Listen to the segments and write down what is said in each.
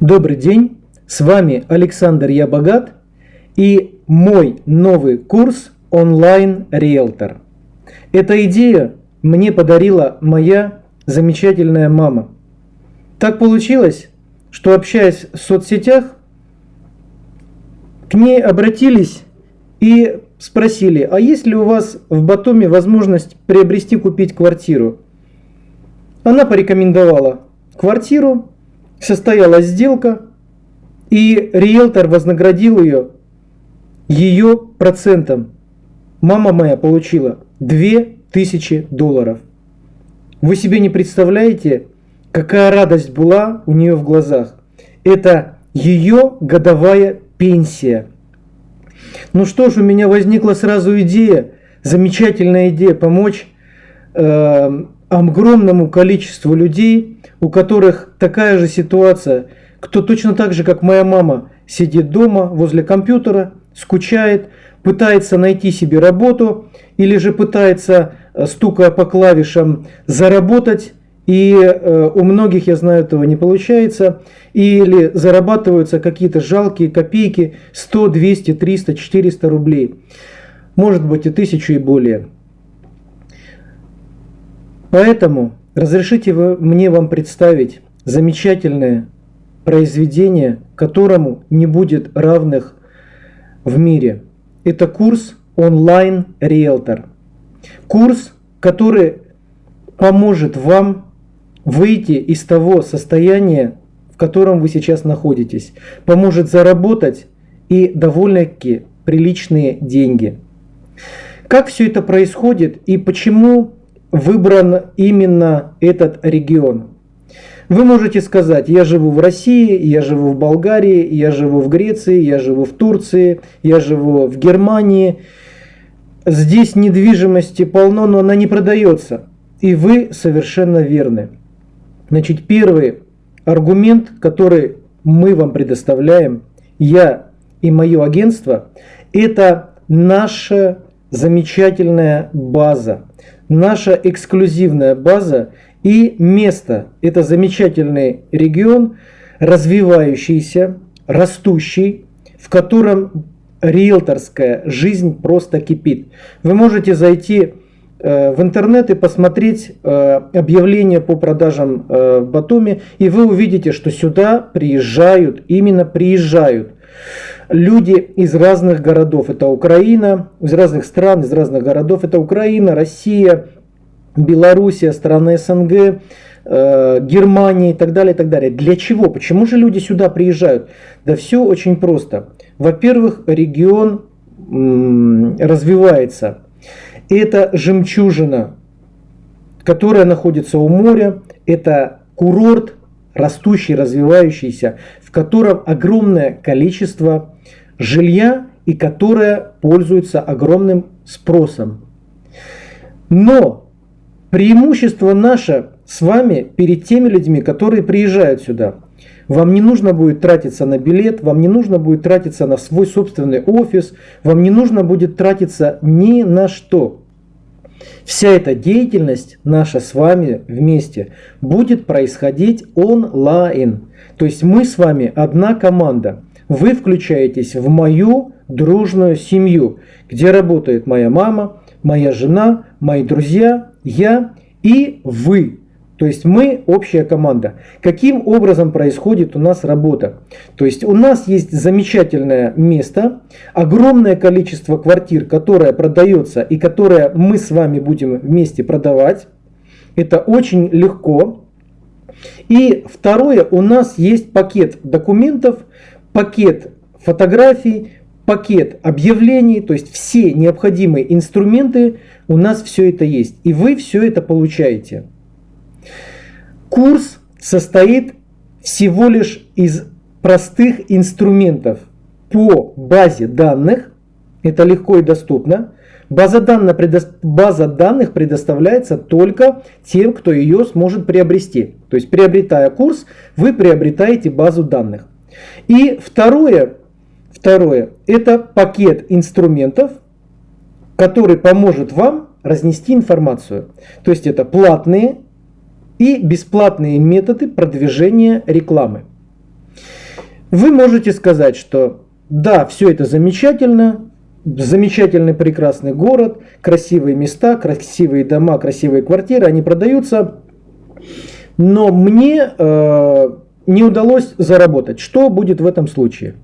Добрый день, с вами Александр Я Богат и мой новый курс онлайн риэлтор. Эта идея мне подарила моя замечательная мама. Так получилось, что общаясь в соцсетях, к ней обратились и спросили, а есть ли у вас в Батуми возможность приобрести, купить квартиру? Она порекомендовала квартиру, состоялась сделка, и риэлтор вознаградил ее ее процентом. Мама моя получила 2000 долларов. Вы себе не представляете, какая радость была у нее в глазах. Это ее годовая пенсия. Ну что ж, у меня возникла сразу идея, замечательная идея помочь э, огромному количеству людей, у которых такая же ситуация, кто точно так же, как моя мама, сидит дома возле компьютера, скучает, пытается найти себе работу или же пытается, э, стукая по клавишам, заработать, и э, у многих, я знаю, этого не получается, или зарабатываются какие-то жалкие копейки, 100, 200, 300, 400 рублей, может быть и тысячу и более. Поэтому разрешите мне вам представить замечательное произведение, которому не будет равных в мире. Это курс онлайн риэлтор. Курс, который поможет вам выйти из того состояния, в котором вы сейчас находитесь, поможет заработать и довольно-таки приличные деньги. Как все это происходит и почему выбран именно этот регион. Вы можете сказать, я живу в России, я живу в Болгарии, я живу в Греции, я живу в Турции, я живу в Германии. Здесь недвижимости полно, но она не продается. И вы совершенно верны. Значит, первый аргумент, который мы вам предоставляем, я и мое агентство, это наша замечательная база наша эксклюзивная база и место. Это замечательный регион, развивающийся, растущий, в котором риэлторская жизнь просто кипит. Вы можете зайти э, в интернет и посмотреть э, объявления по продажам э, в Батуми, и вы увидите, что сюда приезжают, именно приезжают люди из разных городов. Это Украина, из разных стран, из разных городов. Это Украина, Россия, Белоруссия, страны СНГ, э, Германия и так далее, и так далее. Для чего? Почему же люди сюда приезжают? Да все очень просто. Во-первых, регион развивается. Это жемчужина, которая находится у моря. Это курорт, растущий, развивающийся, в котором огромное количество жилья и которое пользуется огромным спросом. Но преимущество наше с вами перед теми людьми, которые приезжают сюда. Вам не нужно будет тратиться на билет, вам не нужно будет тратиться на свой собственный офис, вам не нужно будет тратиться ни на что. Вся эта деятельность наша с вами вместе будет происходить онлайн. То есть мы с вами одна команда. Вы включаетесь в мою дружную семью, где работает моя мама, моя жена, мои друзья, я и вы. То есть мы общая команда. Каким образом происходит у нас работа? То есть у нас есть замечательное место, огромное количество квартир, которое продается и которое мы с вами будем вместе продавать. Это очень легко. И второе, у нас есть пакет документов, пакет фотографий, пакет объявлений, то есть все необходимые инструменты, у нас все это есть. И вы все это получаете. Курс состоит всего лишь из простых инструментов по базе данных. Это легко и доступно. База, данных, база данных предоставляется только тем, кто ее сможет приобрести. То есть, приобретая курс, вы приобретаете базу данных. И второе, второе это пакет инструментов, который поможет вам разнести информацию. То есть, это платные и бесплатные методы продвижения рекламы. вы можете сказать, что да, все это замечательно, замечательный прекрасный город, красивые места, красивые дома, красивые квартиры, они продаются, но мне э, не удалось заработать. Что будет в этом случае?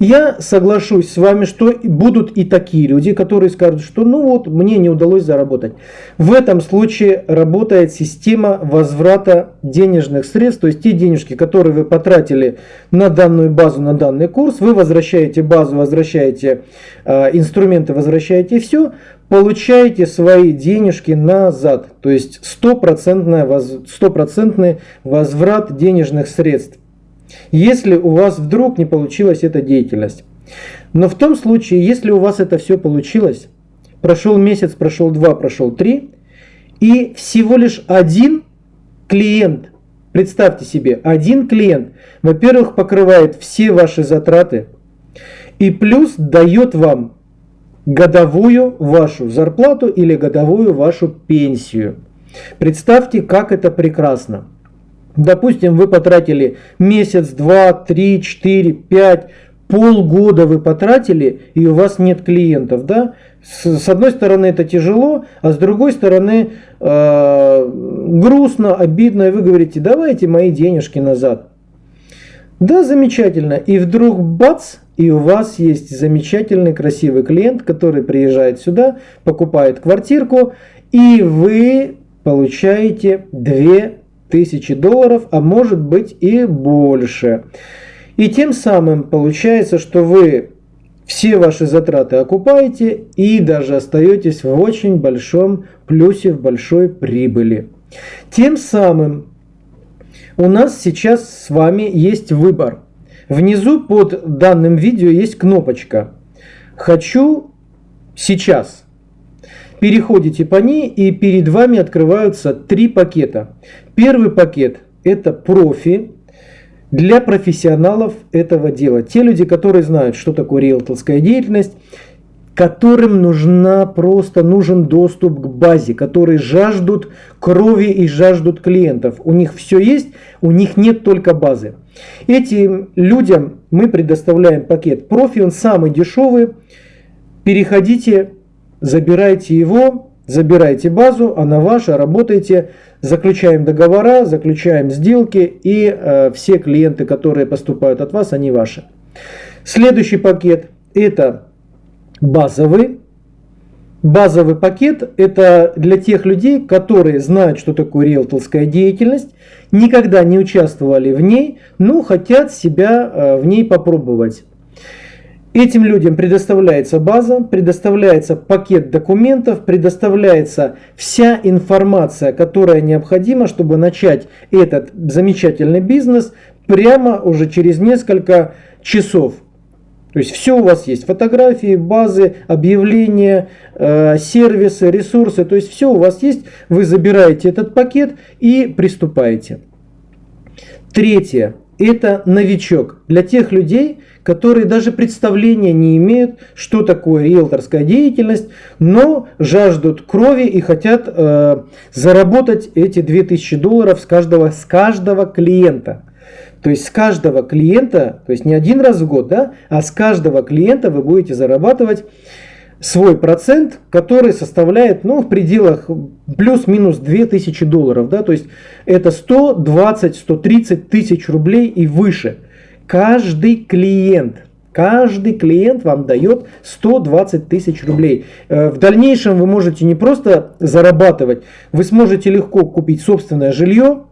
Я соглашусь с вами, что будут и такие люди, которые скажут, что ну вот, мне не удалось заработать. В этом случае работает система возврата денежных средств, то есть те денежки, которые вы потратили на данную базу, на данный курс, вы возвращаете базу, возвращаете э, инструменты, возвращаете все, получаете свои денежки назад. То есть стопроцентный возврат денежных средств если у вас вдруг не получилась эта деятельность. Но в том случае, если у вас это все получилось, прошел месяц, прошел два, прошел три, и всего лишь один клиент, представьте себе, один клиент, во-первых, покрывает все ваши затраты, и плюс дает вам годовую вашу зарплату или годовую вашу пенсию. Представьте, как это прекрасно. Допустим, вы потратили месяц, два, три, четыре, пять, полгода вы потратили, и у вас нет клиентов, да? С, одной стороны это тяжело, а с другой стороны э, грустно, обидно, и вы говорите, давайте мои денежки назад. Да, замечательно. И вдруг бац, и у вас есть замечательный красивый клиент, который приезжает сюда, покупает квартирку, и вы получаете две тысячи долларов, а может быть и больше. И тем самым получается, что вы все ваши затраты окупаете и даже остаетесь в очень большом плюсе, в большой прибыли. Тем самым у нас сейчас с вами есть выбор. Внизу под данным видео есть кнопочка «Хочу сейчас» переходите по ней и перед вами открываются три пакета. Первый пакет это профи для профессионалов этого дела. Те люди, которые знают, что такое риэлторская деятельность, которым нужна просто нужен доступ к базе, которые жаждут крови и жаждут клиентов. У них все есть, у них нет только базы. Этим людям мы предоставляем пакет профи, он самый дешевый. Переходите забирайте его, забирайте базу, она ваша, работайте, заключаем договора, заключаем сделки, и э, все клиенты, которые поступают от вас, они ваши. Следующий пакет это базовый. Базовый пакет – это для тех людей, которые знают, что такое риэлторская деятельность, никогда не участвовали в ней, но хотят себя э, в ней попробовать. Этим людям предоставляется база, предоставляется пакет документов, предоставляется вся информация, которая необходима, чтобы начать этот замечательный бизнес прямо уже через несколько часов. То есть все у вас есть, фотографии, базы, объявления, э, сервисы, ресурсы, то есть все у вас есть, вы забираете этот пакет и приступаете. Третье, это новичок для тех людей, которые даже представления не имеют, что такое риэлторская деятельность, но жаждут крови и хотят э, заработать эти 2000 долларов с каждого, с каждого клиента. То есть с каждого клиента, то есть не один раз в год, да, а с каждого клиента вы будете зарабатывать свой процент, который составляет ну, в пределах плюс-минус 2000 долларов. Да? То есть это 120-130 тысяч рублей и выше. Каждый клиент. Каждый клиент вам дает 120 тысяч рублей. Э, в дальнейшем вы можете не просто зарабатывать, вы сможете легко купить собственное жилье,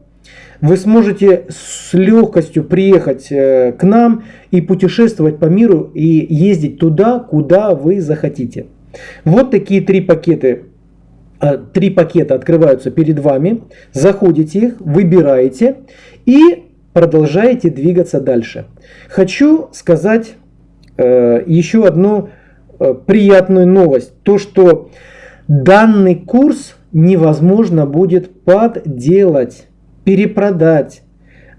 вы сможете с легкостью приехать э, к нам и путешествовать по миру и ездить туда, куда вы захотите. Вот такие три пакеты. Э, три пакета открываются перед вами. Заходите их, выбираете и продолжаете двигаться дальше. Хочу сказать э, еще одну приятную новость. То, что данный курс невозможно будет подделать перепродать,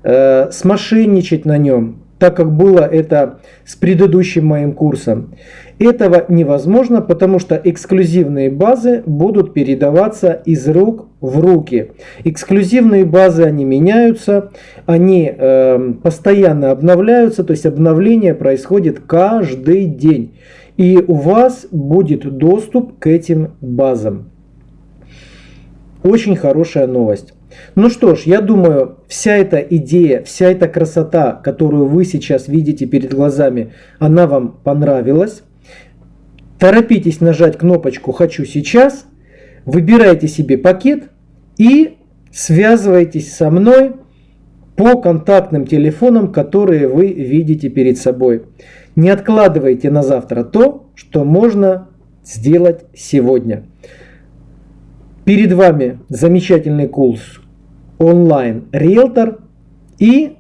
э, смошенничать на нем. так как было это с предыдущим моим курсом. Этого невозможно, потому что эксклюзивные базы будут передаваться из рук в руки. Эксклюзивные базы, они меняются, они э, постоянно обновляются, то есть обновление происходит каждый день. И у вас будет доступ к этим базам. Очень хорошая новость. Ну что ж, я думаю, вся эта идея, вся эта красота, которую вы сейчас видите перед глазами, она вам понравилась. Торопитесь нажать кнопочку «Хочу сейчас», выбирайте себе пакет и связывайтесь со мной по контактным телефонам, которые вы видите перед собой. Не откладывайте на завтра то, что можно сделать сегодня. Перед вами замечательный курс онлайн риэлтор и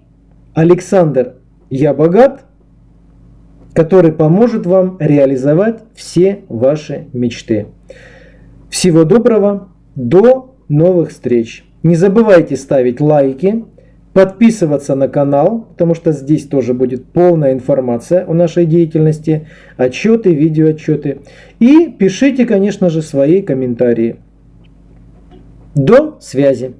Александр Я богат, который поможет вам реализовать все ваши мечты. Всего доброго, до новых встреч. Не забывайте ставить лайки, подписываться на канал, потому что здесь тоже будет полная информация о нашей деятельности, отчеты, видеоотчеты. И пишите, конечно же, свои комментарии. До связи!